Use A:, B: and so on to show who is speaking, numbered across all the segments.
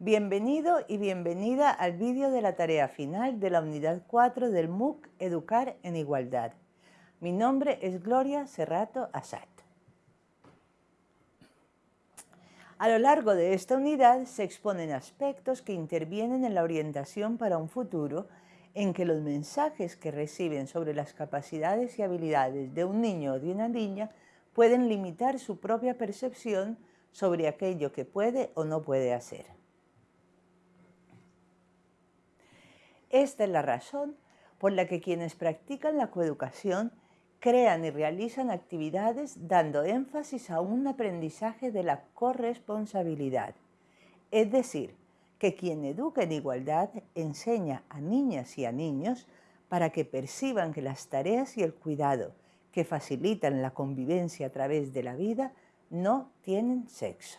A: Bienvenido y bienvenida al vídeo de la tarea final de la unidad 4 del MOOC Educar en Igualdad. Mi nombre es Gloria Serrato Asat. A lo largo de esta unidad se exponen aspectos que intervienen en la orientación para un futuro en que los mensajes que reciben sobre las capacidades y habilidades de un niño o de una niña pueden limitar su propia percepción sobre aquello que puede o no puede hacer. Esta es la razón por la que quienes practican la coeducación crean y realizan actividades dando énfasis a un aprendizaje de la corresponsabilidad. Es decir, que quien educa en igualdad enseña a niñas y a niños para que perciban que las tareas y el cuidado que facilitan la convivencia a través de la vida no tienen sexo.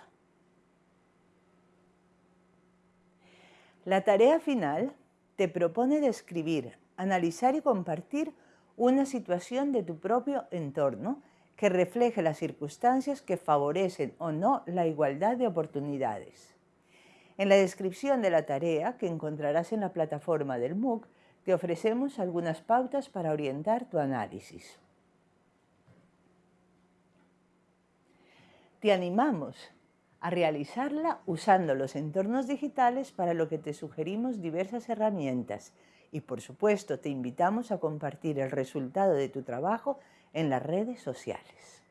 A: La tarea final te propone describir, analizar y compartir una situación de tu propio entorno que refleje las circunstancias que favorecen o no la igualdad de oportunidades. En la descripción de la tarea que encontrarás en la plataforma del MOOC, te ofrecemos algunas pautas para orientar tu análisis. Te animamos a realizarla usando los entornos digitales para lo que te sugerimos diversas herramientas y por supuesto te invitamos a compartir el resultado de tu trabajo en las redes sociales.